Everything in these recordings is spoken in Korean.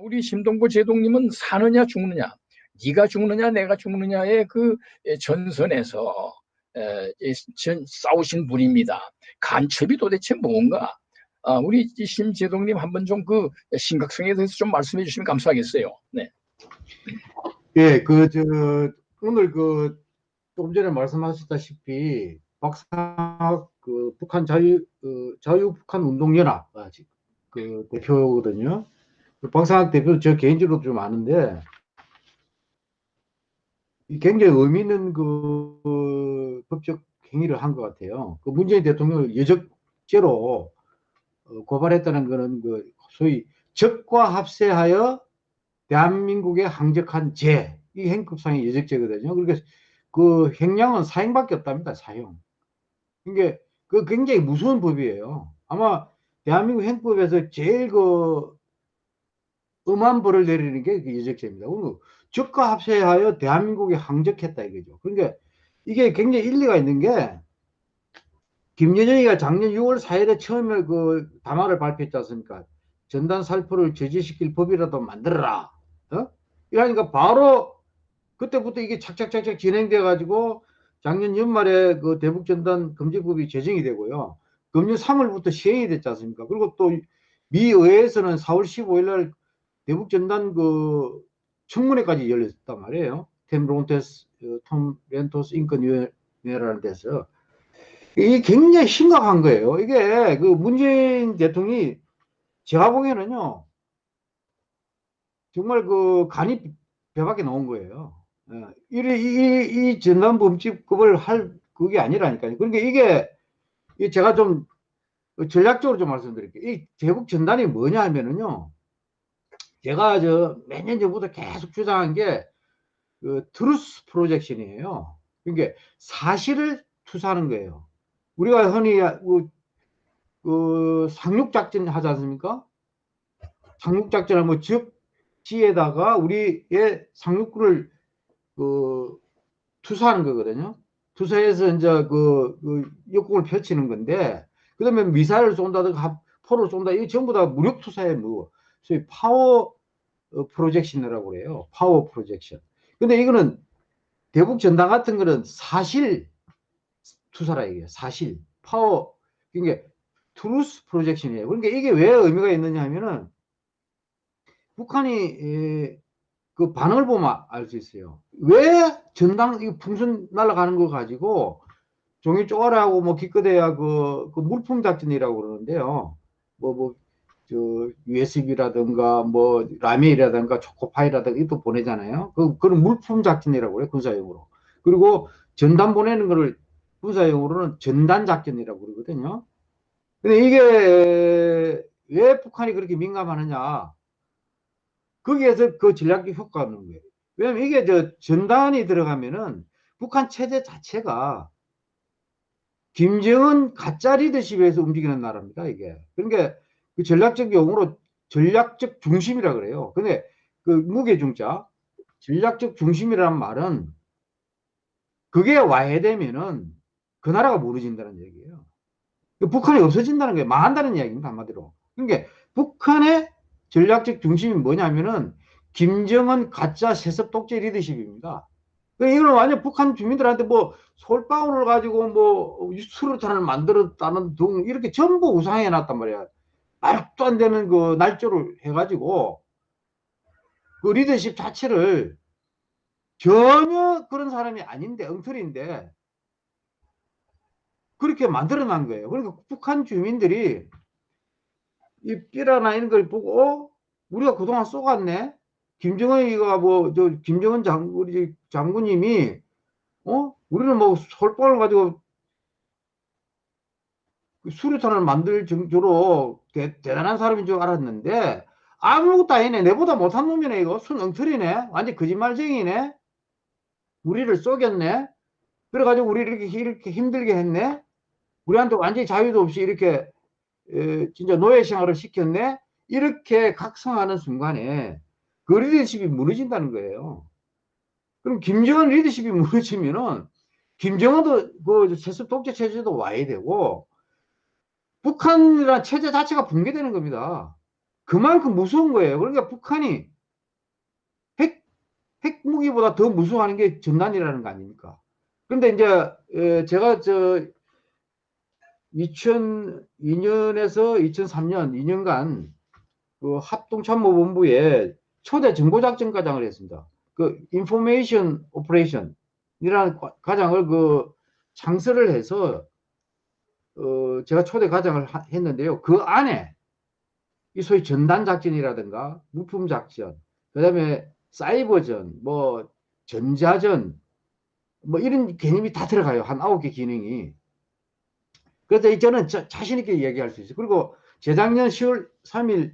우리 심동보 제동님은 사느냐 죽느냐, 네가 죽느냐 내가 죽느냐의 그 전선에서 싸우신 분입니다. 간첩이 도대체 뭔가? 아, 우리 심재동님 한번 좀 그 심각성에 대해서 좀 말씀해 주시면 감사하겠어요. 네. 예, 그, 저, 오늘 그, 조금 전에 말씀하셨다시피, 박사, 그, 북한 자유, 그, 자유 북한 운동연합, 아, 그, 대표거든요. 그 박상학 대표 저 개인적으로 좀 아는데, 굉장히 의미 있는 그, 그 법적 행위를 한 것 같아요. 그 문재인 대통령을 여적죄로 어, 고발했다는 것은 그 소위 적과 합세하여 대한민국에 항적한 죄, 이 행급상의 여적죄거든요. 그러니까 그 행량은 사형밖에 없답니다. 사형. 그러니까 그 굉장히 무서운 법이에요. 아마 대한민국 행법에서 제일 그 벌을 내리는 게그 여적죄입니다. 적과 합세하여 대한민국에 항적했다 이거죠. 그러니까 이게 굉장히 일리가 있는 게 김여정이가 작년 6월 4일에 처음에 그 담화를 발표했지 않습니까? 전단 살포를 저지시킬 법이라도 만들어라. 어? 이러니까 바로 그때부터 이게 착착착착 진행돼 가지고 작년 연말에 그 대북 전단 금지법이 제정이 되고요. 금년 3월부터 시행이 됐지 않습니까? 그리고 또 미 의회에서는 4월 15일 날 대북 전단 그 청문회까지 열렸단 말이에요. 템 론테스, 어, 톰 렌토스 인권위원회라는 데서. 이게 굉장히 심각한 거예요. 이게 그 문재인 대통령이 제가 보기에는요, 정말 그 간이 배밖에 나온 거예요. 예. 이, 이, 이 전담범집급을 할 그게 아니라니까요. 그러니까 이게 제가 좀 전략적으로 좀 말씀드릴게요. 이 대북 전단이 뭐냐 하면은요, 제가 저 몇 년 전부터 계속 주장한 게 그 truth projection이에요. 그러니까 사실을 투사하는 거예요. 우리가 흔히 그, 그 상륙작전 하지 않습니까? 상륙작전을 뭐 지역지에다가 우리의 상륙군을 그 투사하는 거거든요. 투사해서 이제 그, 그 역공을 펼치는 건데, 그 다음에 미사일을 쏜다든가 포를 쏜다. 이거 전부 다 무력 투사에 뭐, 소위 파워 어, projection이라고 그래요. power projection. 근데 이거는 대북 전단 같은 거는 사실 투사라 이게 사실 파워 그러니까 truth projection이에요. 그러니까 이게 왜 의미가 있느냐 하면은 북한이 에, 그 반응을 보면 알 수 있어요. 왜 전단 이 풍선 날아가는 거 가지고 종이 쪼가라고 뭐 기껏해야 그, 그 물품 작전이라고 그러는데요. 뭐, 뭐, 저, USB라든가 뭐, 라면이라든가 초코파이라든가 이것도 보내잖아요. 그, 그런 물품 작전이라고 그래요. 군사용으로. 그리고 전단 보내는 거를 군사용으로는 전단 작전이라고 그러거든요. 근데 이게 왜 북한이 그렇게 민감하느냐. 거기에서 그 전략적 효과가 없는 거예요. 왜냐면 이게 저 전단이 들어가면은 북한 체제 자체가 김정은 가짜 리더십에서 움직이는 나라입니다, 이게. 그러니까 그 전략적 용어로 전략적 중심이라 그래요. 근데 그 무게중자, 전략적 중심이라는 말은 그게 와야 되면은 그 나라가 무너진다는 얘기예요. 그 북한이 없어진다는 게 망한다는 이야기입니다. 한마디로. 그러니까 북한의 전략적 중심이 뭐냐면은 김정은 가짜 세습 독재 리더십입니다. 그러니까 이거는 완전 북한 주민들한테 뭐 솔방울을 가지고 뭐 수류탄을 만들었다는 등 이렇게 전부 우상해 놨단 말이야. 말도 안 되는 그 날조를 해가지고 그 리더십 자체를 전혀 그런 사람이 아닌데 엉터리인데 그렇게 만들어 놓은 거예요. 그러니까 북한 주민들이 이 삐라나 이런 걸 보고 어? 우리가 그동안 쏘갔네. 김정은이가 뭐 저 김정은 장 우리 장군님이 어 우리는 뭐 솔방울 가지고 그 수류탄을 만들 정도로 대, 대단한 사람인 줄 알았는데 아무것도 아니네. 내보다 못한 놈이네 이거. 순 엉터리네. 완전 거짓말쟁이네. 우리를 쏘겠네. 그래가지고 우리 이렇게 이렇게 힘들게 했네. 우리한테 완전히 자유도 없이 이렇게 에, 진짜 노예 생활을 시켰네. 이렇게 각성하는 순간에 그 리더십이 무너진다는 거예요. 그럼 김정은 리더십이 무너지면은 김정은도 그 세습 독재 체제도 와야 되고 북한이라는 체제 자체가 붕괴되는 겁니다. 그만큼 무서운 거예요. 그러니까 북한이 핵, 핵무기보다 더 무서워하는 게 전단이라는 거 아닙니까? 그런데 이제, 에, 제가 저, 2002년에서 2003년 2년간 그 합동참모본부에 초대 정보작전과장을 했습니다. 그 information operation이라는 과- 과장을 그 창설을 해서 어 제가 초대 과장을 하- 했는데요. 그 안에 이 소위 전단 작전이라든가 물품 작전, 그다음에 사이버전, 뭐 전자전, 뭐 이런 개념이 다 들어가요. 한 아홉 개 기능이. 그래서 저는 자, 자신 있게 얘기할 수 있어요. 그리고 재작년 10월 3일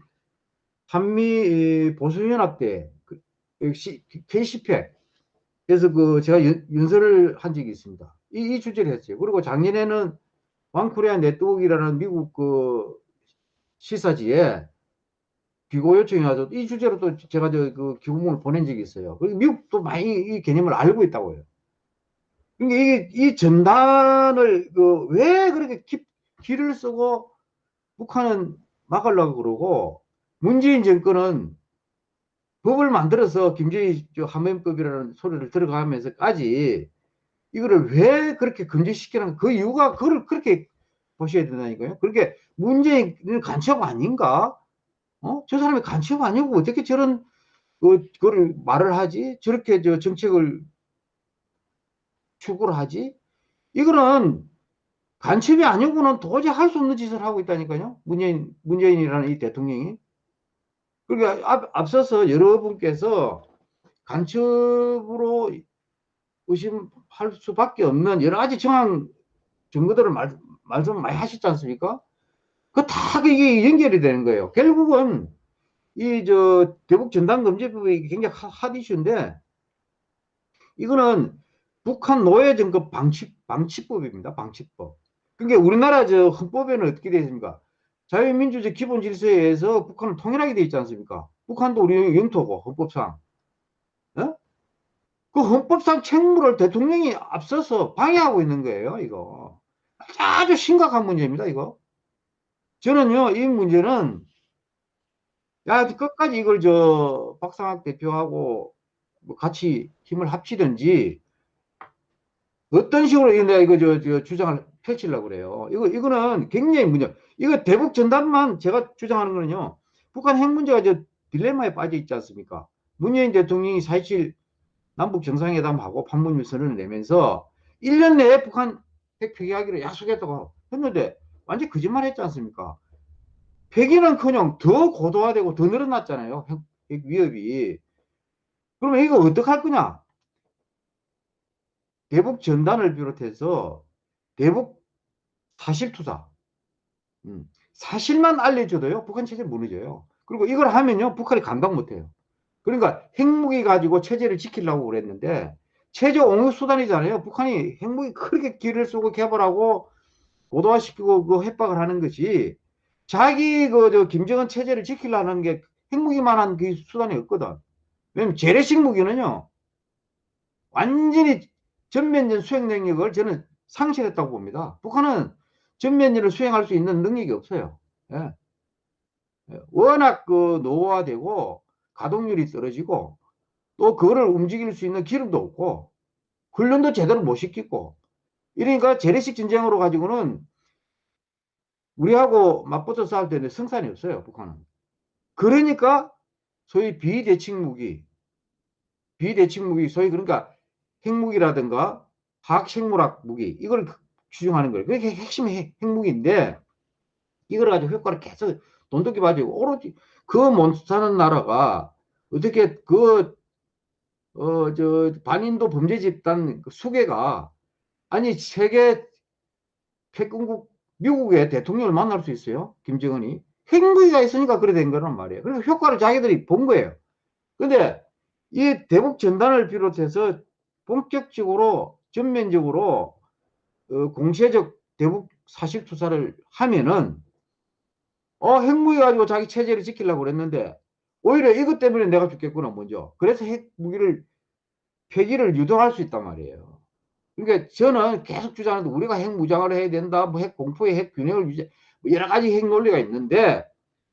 한미 보수연합 때 그, 역시 K10회 그래서 그 제가 연, 연설을 한 적이 있습니다. 이, 이 주제를 했어요. 그리고 작년에는 왕코리아 네트워크라는 미국 그 시사지에 기고 요청이 와서 이 주제로 또 제가 저그 기고문을 보낸 적이 있어요. 그리고 미국도 많이 이 개념을 알고 있다고요. 그러니까 이게 이 전단을 그 왜 그렇게 기, 기를 쓰고 북한은 막으려고 그러고 문재인 정권은 법을 만들어서 김정희 저 한면법이라는 소리를 들어가면서까지 이거를 왜 그렇게 금지시키는 그 이유가 그걸 그렇게 보셔야 된다니까요. 그렇게 문재인은 간첩 아닌가? 어? 저 사람이 간첩 아니고 어떻게 저런 그, 그걸 말을 하지? 저렇게 저 정책을 추구를 하지? 이거는 간첩이 아니고는 도저히 할 수 없는 짓을 하고 있다니까요. 문재인, 문재인이라는 이 대통령이. 그러니까 앞, 앞서서 여러분께서 간첩으로 의심할 수밖에 없는 여러 가지 정황 증거들을 말, 말씀 많이 하셨지 않습니까? 그다 이게 연결이 되는 거예요. 결국은 이 저 대북 전단금지법이 굉장히 핫 이슈인데 이거는 북한 노예 정급 방치 방치법입니다. 방치법. 그러니까 우리나라 저 헌법에는 어떻게 되어 있습니까? 자유민주주의 기본 질서에 의해서 북한은 통일하게 되어 있지 않습니까? 북한도 우리 영토고 헌법상. 어? 그 헌법상 책무를 대통령이 앞서서 방해하고 있는 거예요, 이거. 아주 심각한 문제입니다, 이거. 저는요, 이 문제는, 야, 끝까지 이걸 저, 박상학 대표하고 뭐 같이 힘을 합치든지, 어떤 식으로 내가 이거 저, 저 주장을 펼치려고 그래요. 이거, 이거는 굉장히 문제. 이거 대북 전단만 제가 주장하는 거는요, 북한 핵 문제가 저 딜레마에 빠져 있지 않습니까? 문재인 대통령이 4.27 남북 정상회담하고 판문점 선언을 내면서 1년 내에 북한 핵 폐기하기로 약속했다고 했는데 완전 거짓말 했지 않습니까? 폐기는커녕 더 고도화되고 더 늘어났잖아요. 핵, 핵 위협이. 그러면 이거 어떡할 거냐? 대북 전단을 비롯해서 대북 사실 투사. 음, 사실만 알려줘도요, 북한 체제 무너져요. 그리고 이걸 하면요, 북한이 감당 못해요. 그러니까 핵무기 가지고 체제를 지키려고 그랬는데 체제 옹호 수단이잖아요. 북한이 핵무기 그렇게 길을 쓰고 개발하고 고도화시키고 그 협박을 하는 것이 자기 그 저 김정은 체제를 지키려는 게 핵무기만한 그 수단이 없거든. 왜냐면 재래식 무기는요 완전히 전면전 수행 능력을 저는 상실했다고 봅니다. 북한은 전면전을 수행할 수 있는 능력이 없어요. 예. 예. 워낙 그 노화되고 가동률이 떨어지고 또 그거를 움직일 수 있는 기름도 없고 훈련도 제대로 못 시키고. 이러니까 재래식 전쟁으로 가지고는 우리하고 맞붙어 싸울 때는 성산이 없어요 북한은. 그러니까 소위 비대칭 무기 비대칭 무기 소위 그러니까 핵무기라든가 화학생물학 무기 이걸 추정하는 거예요. 그게 핵심 핵무기인데 이걸 가지고 효과를 계속 돈독히 가지고 오로지 그못 사는 나라가 어떻게 그, 어, 저, 반인도 범죄 집단 그 수개가, 아니, 세계 패권국 미국의 대통령을 만날 수 있어요? 김정은이. 핵무기가 있으니까 그래 된 거란 말이에요. 그래서 효과를 자기들이 본 거예요. 근데 이 대북 전단을 비롯해서 본격적으로, 전면적으로, 어, 공세적 대북 사실 투사를 하면은 어, 핵무기 가지고 자기 체제를 지키려고 그랬는데, 오히려 이것 때문에 내가 죽겠구나, 먼저. 그래서 핵무기를, 폐기를 유도할 수 있단 말이에요. 그러니까 저는 계속 주장하는데, 우리가 핵무장을 해야 된다, 뭐 핵 공포의 핵 균형을 유지, 뭐 여러 가지 핵 논리가 있는데,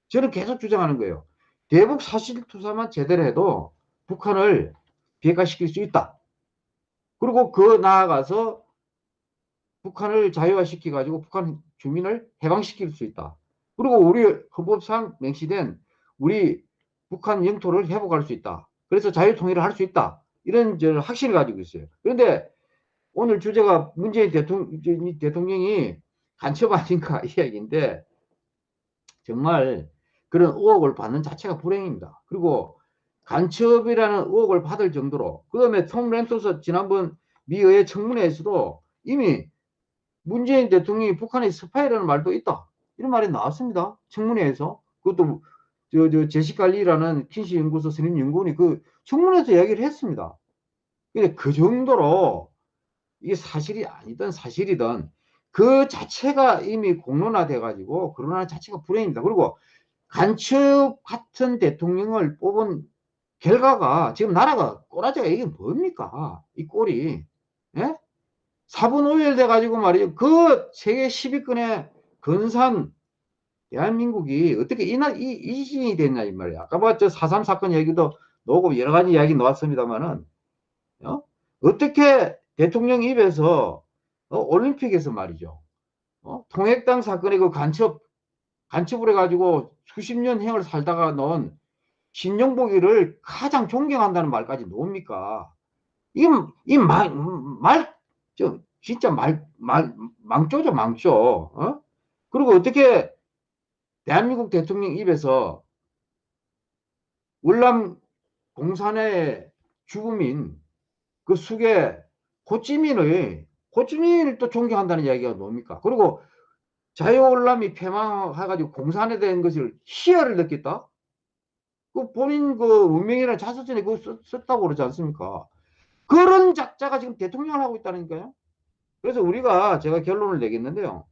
저는 계속 주장하는 거예요. 대북 사실투사만 제대로 해도 북한을 비핵화시킬 수 있다. 그리고 그 나아가서 북한을 자유화시켜 가지고 북한 주민을 해방시킬 수 있다. 그리고 우리 헌법상 명시된 우리 북한 영토를 회복할 수 있다. 그래서 자유통일을 할 수 있다. 이런 저는 확신을 가지고 있어요. 그런데 오늘 주제가 문재인 대통령, 대통령이 간첩 아닌가 이야기인데 정말 그런 의혹을 받는 자체가 불행입니다. 그리고 간첩이라는 의혹을 받을 정도로 그 다음에 톰 렌토스 지난번 미의회 청문회에서도 이미 문재인 대통령이 북한의 스파이라는 말도 있다. 이런 말이 나왔습니다. 청문회에서. 그것도 저, 저 제시칼리라는 킨시 연구소 선임 연구원이 그 청문회에서 이야기를 했습니다. 근데 그 정도로 이게 사실이 아니든 사실이든 그 자체가 이미 공론화돼 가지고 그러나 자체가 불행입니다. 그리고 간첩 같은 대통령을 뽑은 결과가 지금 나라가 꼬라지가 이게 뭡니까? 이 꼴이. 예? 4분 5일 돼가지고 말이죠. 그 세계 10위권의 근산 대한민국이 어떻게 이, 이, 이 지진이 됐냐, 이 말이야. 아까 뭐저 4.3 사건 얘기도 나오고 여러 가지 이야기 나왔습니다만은, 어? 어떻게 대통령 입에서, 어, 올림픽에서 말이죠. 어? 통획당 사건의 그 간첩, 간첩을 해가지고 수십 년 행을 살다가 넣은 신용보기를 가장 존경한다는 말까지 나옵니까? 이게, 이 말, 말, 저, 진짜 말, 말, 망조죠, 망조. 어? 그리고 어떻게 대한민국 대통령 입에서 월남 공산의 죽음인 그 숙의 호찌민의 호찌민을 또 존경한다는 이야기가 뭡니까? 그리고 자유월남이 폐망해가지고 공산에 대한 것을 희열을 느꼈다? 그 본인 그 운명이나 자서전에 그거 썼, 다고 그러지 않습니까? 그런 작자가 지금 대통령을 하고 있다니까요. 그래서 우리가 제가 결론을 내겠는데요.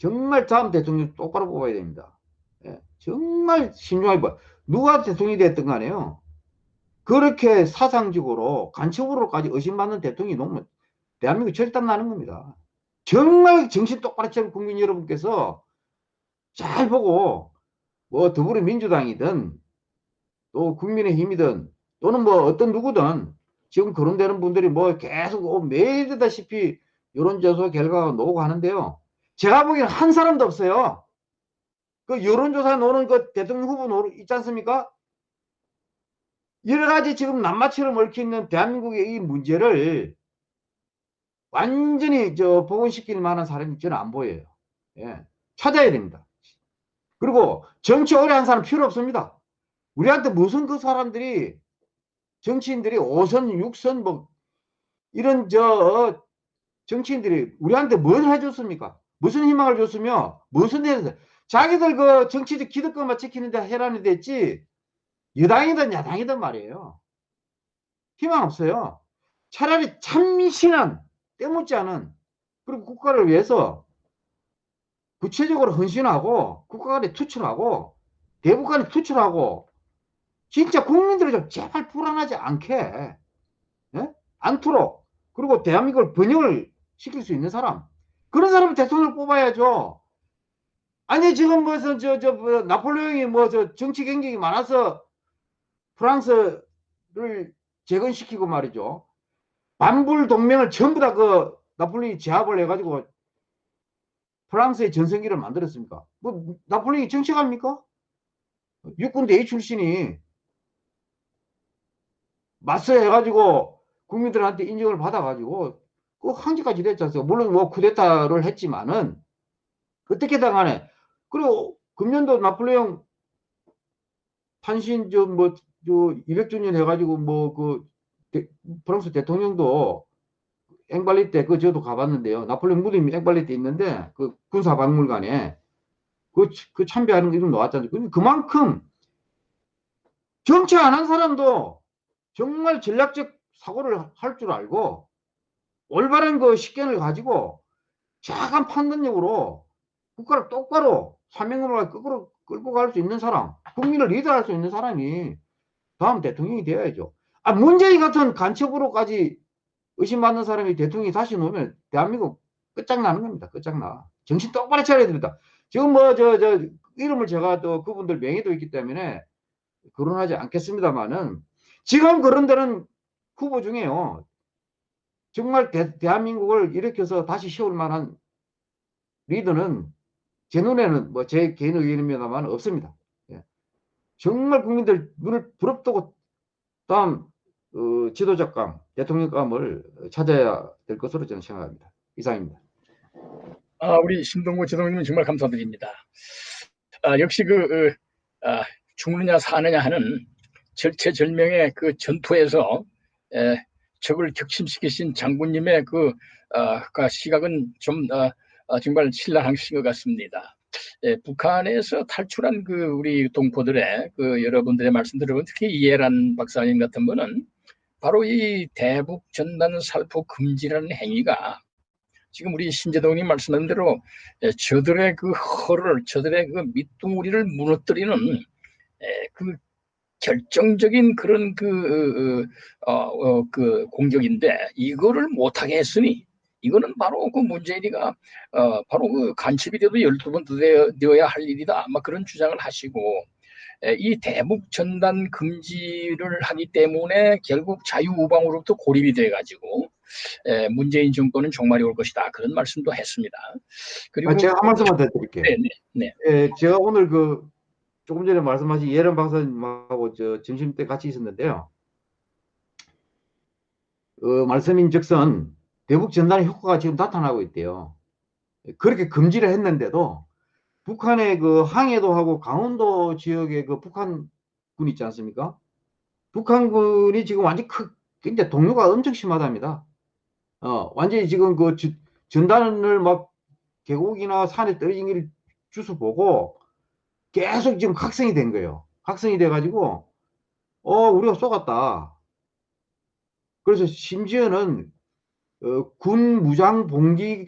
정말 다음 대통령 똑바로 뽑아야 됩니다. 예, 정말 신중하게 봐. 누가 대통령이 됐든 간에요. 그렇게 사상적으로 간첩으로까지 의심받는 대통령이 너무 대한민국 절단 나는 겁니다. 정말 정신 똑바로 차린 국민 여러분께서 잘 보고 뭐 더불어민주당이든 또 국민의힘이든 또는 뭐 어떤 누구든 지금 거론되는 분들이 뭐 계속 매일다시피 여론조사 결과가 나오고 하는데요. 제가 보기에는 한 사람도 없어요. 그 여론조사 노는 그 대통령 후보 노 있지 않습니까? 여러 가지 지금 낱마처럼 얽혀 있는 대한민국의 이 문제를 완전히 저 복원시킬 만한 사람이 저는 안 보여요. 예. 찾아야 됩니다. 그리고 정치 오래 한 사람 필요 없습니다. 우리한테 무슨 그 사람들이 정치인들이 5선, 6선 뭐 이런 저 정치인들이 우리한테 뭘 해줬습니까? 무슨 희망을 줬으며 무슨 일을 자기들 그 정치적 기득권만 지키는데 해라는 됐지 여당이든 야당이든 말이에요. 희망 없어요. 차라리 참신한 때묻지 않은 그리고 국가를 위해서 구체적으로 헌신하고 국가 간에 투출하고 대북 간에 투출하고 진짜 국민들이 좀 제발 불안하지 않게 예? 않도록 그리고 대한민국을 번영을 시킬 수 있는 사람 그런 사람을 대통령을 뽑아야죠. 아니 지금 무슨 저저 뭐, 나폴레옹이 뭐 저 정치 경쟁이 많아서 프랑스를 재건시키고 말이죠. 반불 동맹을 전부 다 그 나폴레옹이 제압을 해가지고 프랑스의 전성기를 만들었습니까? 뭐 나폴레옹이 정치가입니까? 육군 대위 출신이 맞서 해가지고 국민들한테 인정을 받아가지고 그 항지까지 됐지 않습니까? 물론 뭐 쿠데타를 했지만은 어떻게든 간에 그리고 금년도 나폴레옹 탄신 좀뭐 저 200주년 해가지고 뭐 그 프랑스 대통령도 앵발리 때 그 저도 가봤는데요. 나폴레옹 무덤이 앵발리 때 있는데 그 군사 박물관에 그, 그 참배하는 게좀 나왔잖아요. 그만큼 정치 안 한 사람도 정말 전략적 사고를 할 줄 알고 올바른 그 식견을 가지고 정확한 판단력으로 국가를 똑바로 사명으로 끌고, 끌고 갈 수 있는 사람, 국민을 리드할 수 있는 사람이 다음 대통령이 되어야죠. 아, 문재인 같은 간첩으로까지 의심받는 사람이 대통령이 다시 놓으면 대한민국 끝장나는 겁니다. 끝장나. 정신 똑바로 차려야 됩니다. 지금 뭐, 저, 저, 이름을 제가 또 그분들 명의도 있기 때문에 거론하지 않겠습니다만은 지금 그런 데는 후보 중에요. 정말 대, 대한민국을 일으켜서 다시 세울 만한 리더는 제 눈에는 뭐 제 개인 의견입니다만 없습니다. 예. 정말 국민들 눈을 부릅뜨고 다음 어, 지도자감, 대통령감을 찾아야 될 것으로 저는 생각합니다. 이상입니다. 아, 우리 신동구 지도님 정말 감사드립니다. 아, 역시 그 어, 아, 죽느냐 사느냐 하는 절체절명의 그 전투에서 에, 적을 격심시키신 장군님의 그, 어, 그 시각은 좀 어, 어, 정말 신랄하신 것 같습니다. 예, 북한에서 탈출한 그 우리 동포들의 그 여러분들의 말씀 들으면 특히 이해란 박사님 같은 분은 바로 이 대북 전단 살포 금지라는 행위가 지금 우리 신재동님 말씀하신 대로 예, 저들의 그 허를 저들의 그 밑둥우리를 무너뜨리는 예, 그 결정적인 그런 그, 어, 어, 그 공격인데 이거를 못하게 했으니 이거는 바로 그 문재인이가 어, 바로 그 간첩이 돼도 12번 되어, 되어야 할 일이다. 아마 그런 주장을 하시고 에, 이 대북 전단 금지를 하기 때문에 결국 자유우방으로부터 고립이 돼 가지고 문재인 정권은 종말이 올 것이다. 그런 말씀도 했습니다. 그리고 아, 제가 한 말씀만 더 드릴게요. 네, 네, 예, 제가 오늘 그 조금 전에 말씀하신 예런 박사님하고 저 점심 때 같이 있었는데요. 어, 말씀인즉슨 대북 전단의 효과가 지금 나타나고 있대요. 그렇게 금지를 했는데도 북한의 그 항해도하고 강원도 지역의 그 북한군 있지 않습니까? 북한군이 지금 완전 크, 굉장히 동요가 엄청 심하답니다. 어, 완전히 지금 그 주, 전단을 막 계곡이나 산에 떨어진 길 주워 보고 계속 지금 각성이 된 거예요. 각성이 돼가지고, 어, 우리가 쏘갔다. 그래서 심지어는, 어, 군 무장 봉기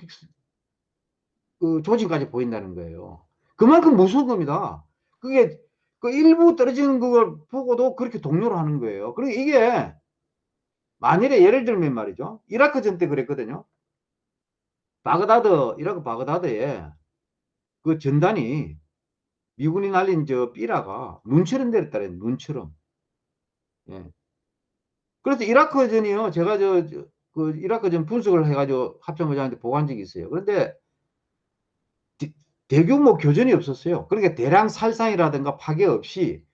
그 조짐까지 보인다는 거예요. 그만큼 무서운 겁니다. 그게, 그 일부 떨어지는 걸 보고도 그렇게 동요를 하는 거예요. 그리고 이게, 만일에 예를 들면 말이죠. 이라크 전 때 그랬거든요. 바그다드, 이라크 바그다드에 그 전단이 미군이 날린 저 삐라가 눈처럼 내렸다래 눈처럼. 예. 그래서 이라크전이요. 제가 저, 저, 그 이라크전 분석을 해가지고 합참의장한테 보고한 적이 있어요. 그런데 대, 대규모 교전이 없었어요. 그러니까 대량 살상이라든가 파괴 없이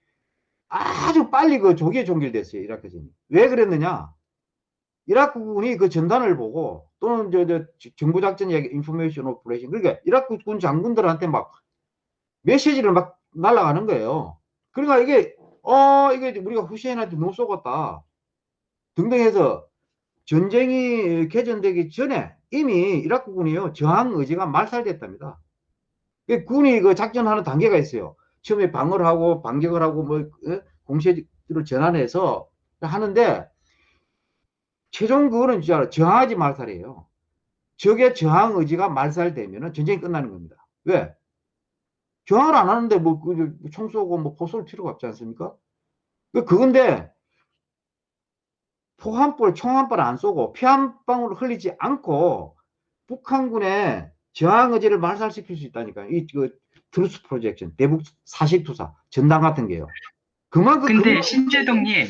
아주 빨리 그 조기에 종결됐어요. 이라크전이. 왜 그랬느냐? 이라크군이 그 전단을 보고 또는 저, 저 정보작전 이야기 information operation 그러니까 이라크군 장군들한테 막 메시지를 막 날아가는 거예요. 그러니까 이게 어 이게 우리가 후세인한테 못 쏘았다 등등 해서 전쟁이 개전되기 전에 이미 이라크군이요 저항 의지가 말살됐답니다. 군이 그 작전하는 단계가 있어요. 처음에 방어를 하고 반격을 하고 뭐 어? 공세를 전환해서 하는데 최종 그거는 진짜 저항하지 말살이에요. 적의 저항 의지가 말살되면 전쟁이 끝나는 겁니다. 왜? 저항을 안 하는데 뭐, 그, 총 쏘고 뭐 포쏠 필요가 없지 않습니까? 그, 그건데, 포한 볼, 총한발안 쏘고 피 한 방울 흘리지 않고 북한군의 저항 의지를 말살시킬 수 있다니까요. 이, 그, truth projection, 대북 사실투사, 전단 같은 게요. 그만큼. 근데 그만큼 신재동님,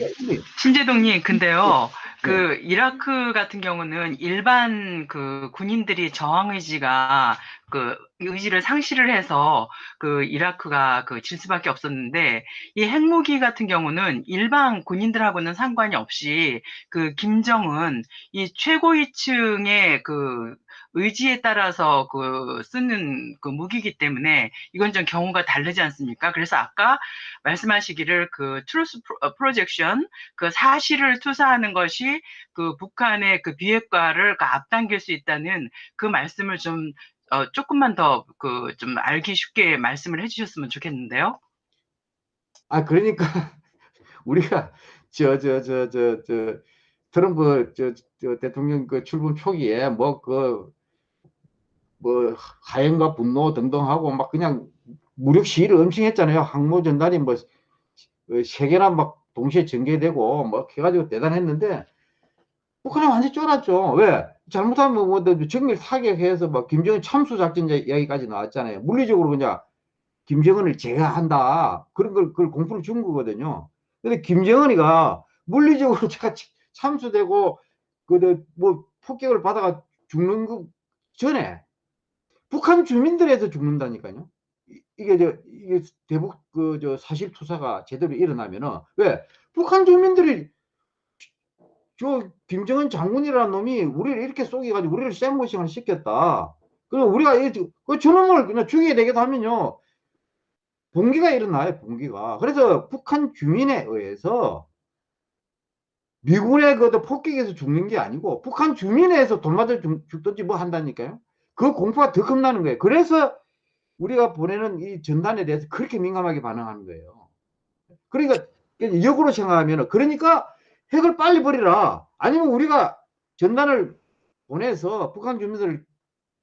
신재동님, 근데요. 그 이라크 같은 경우는 일반 그 군인들이 저항 의지가 그 의지를 상실을 해서 그 이라크가 그 질 수밖에 없었는데 이 핵무기 같은 경우는 일반 군인들하고는 상관이 없이 그 김정은 이 최고위층의 그 의지에 따라서 그 쓰는 그 무기이기 때문에 이건 좀 경우가 다르지 않습니까? 그래서 아까 말씀하시기를 그 truth projection 그 사실을 투사하는 것이 그 북한의 그 비핵화를 그 앞당길 수 있다는 그 말씀을 좀 어, 조금만 더 그 좀 알기 쉽게 말씀을 해주셨으면 좋겠는데요. 아 그러니까 우리가 저 저 저 저 저 트럼프 저, 저 대통령 그 출범 초기에 뭐 그 뭐 하연과 분노 등등 하고 막 그냥 무력 시위를 엄청 했잖아요. 항모 전단이 뭐 세 개나 막 동시에 전개되고 뭐 해가지고 대단했는데 북한이 완전 쫄았죠. 왜? 잘못하면 뭐 정밀 타격해서 막 김정은 참수 작전 이야기까지 나왔잖아요. 물리적으로 그냥 김정은을 제거한다. 그런 걸, 그걸 공포를 준 거거든요. 근데 김정은이가 물리적으로 제가 치- 참수되고, 그, 뭐, 폭격을 받아가 죽는 거 전에 북한 주민들에서 죽는다니까요. 이- 이게 저, 이게 대북 그, 저 사실 투사가 제대로 일어나면은, 왜? 북한 주민들이 저 김정은 장군이라는 놈이 우리를 이렇게 속여가지고 우리를 쌤모싱을 시켰다. 그럼 우리가 이, 그 저놈을 그냥 죽여야 되겠다 하면요. 봉기가 일어나요, 봉기가. 그래서 북한 주민에 의해서 미군의 그 폭격에서 죽는 게 아니고 북한 주민에 의해서 돈 맞아 죽- 죽든지 뭐 한다니까요. 그 공포가 더 겁나는 거예요. 그래서 우리가 보내는 이 전단에 대해서 그렇게 민감하게 반응하는 거예요. 그러니까 역으로 생각하면 그러니까 핵을 빨리 버리라. 아니면 우리가 전단을 보내서 북한 주민들을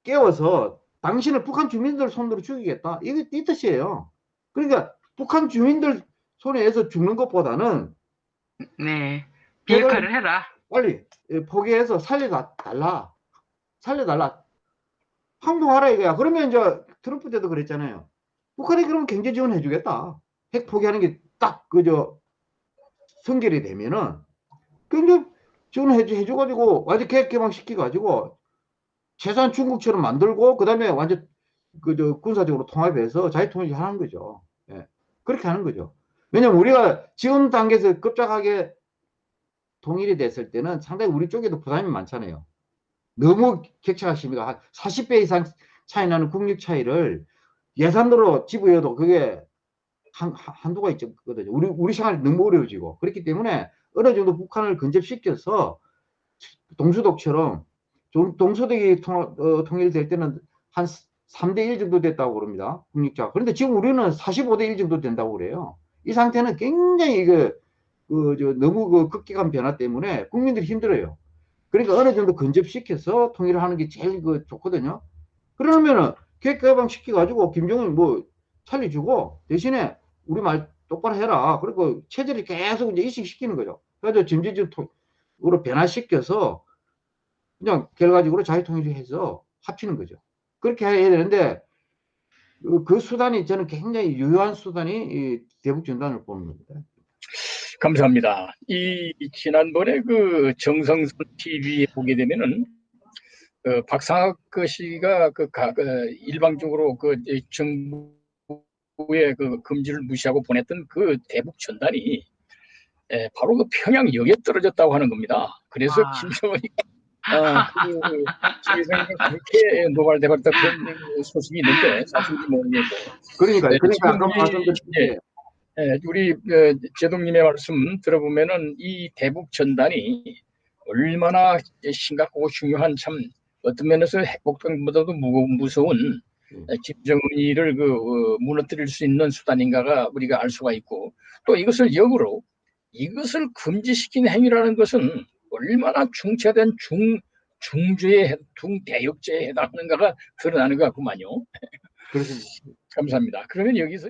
깨워서 당신을 북한 주민들 손으로 죽이겠다. 이게 이 뜻이에요. 그러니까 북한 주민들 손에서 죽는 것보다는 네. 비핵화를 해라. 빨리 예, 포기해서 살려달라. 살려달라. 항복하라 이거야. 그러면 이제 트럼프 때도 그랬잖아요. 북한이 그러면 경제 지원 해 주겠다. 핵 포기하는 게 딱 그저 성결이 되면은 경제 지원 해 주, 해줘가지고 완전 계획 개방시켜가지고 최소한 중국처럼 만들고 그 다음에 완전 그저 군사적으로 통합해서 자유 통일을 하는 거죠. 예. 그렇게 하는 거죠. 왜냐면 우리가 지금 단계에서 급작하게 통일이 됐을 때는 상당히 우리 쪽에도 부담이 많잖아요. 너무 격차가 한 40배 이상 차이 나는 국력 차이를 예산으로 집어여도 그게 한, 한- 한도가 있거든요. 우리, 우리 생활이 너무 어려워지고. 그렇기 때문에 어느 정도 북한을 근접시켜서 동수독처럼 좀 동서독이 통, 어, 통일될 때는 한 3대 1 정도 됐다고 그럽니다. 국력차. 그런데 지금 우리는 45대 1 정도 된다고 그래요. 이 상태는 굉장히 이거 그, 저, 너무 그 급격한 변화 때문에 국민들이 힘들어요. 그러니까 어느 정도 근접시켜서 통일을 하는 게 제일 그 좋거든요. 그러면은 계획 개방 시켜가지고 김정은 뭐 살려주고 대신에 우리 말 똑바로 해라. 그리고 체제를 계속 이제 이식시키는 거죠. 그래서 전제적으로 변화시켜서 그냥 결과적으로 자유통일해서 합치는 거죠. 그렇게 해야 되는데 그, 그 수단이 저는 굉장히 유효한 수단이 이 대북 전단을 보는 겁니다. 감사합니다. 이 지난번에 그 정성선 TV에 보게 되면은 그 박상학 그 씨가 그 가- 그 일방적으로 그 정부의 그 금지를 무시하고 보냈던 그 대북 전단이 에, 바로 그 평양역에 떨어졌다고 하는 겁니다. 그래서 아. 김정은이 아, 그 세상에 그렇게 노발대발했다 그런 소식이 있는데 사실인지 모르겠고 그러니까 네, 그러니까 지금 아까 이- 말씀드린 게 예, 우리 어, 제동님의 말씀 들어보면은 이 대북 전단이 얼마나 심각하고 중요한 참 어떤 면에서 핵폭탄보다도 무거 무서운 음. 김정은이를 그 어, 무너뜨릴 수 있는 수단인가가 우리가 알 수가 있고 또 이것을 역으로 이것을 금지시킨 행위라는 것은 얼마나 중차된 중 중죄에 해- 중대역죄에 해당하는가가 드러나는 것 같구만요. 그렇습니다. 감사합니다. 그러면 여기서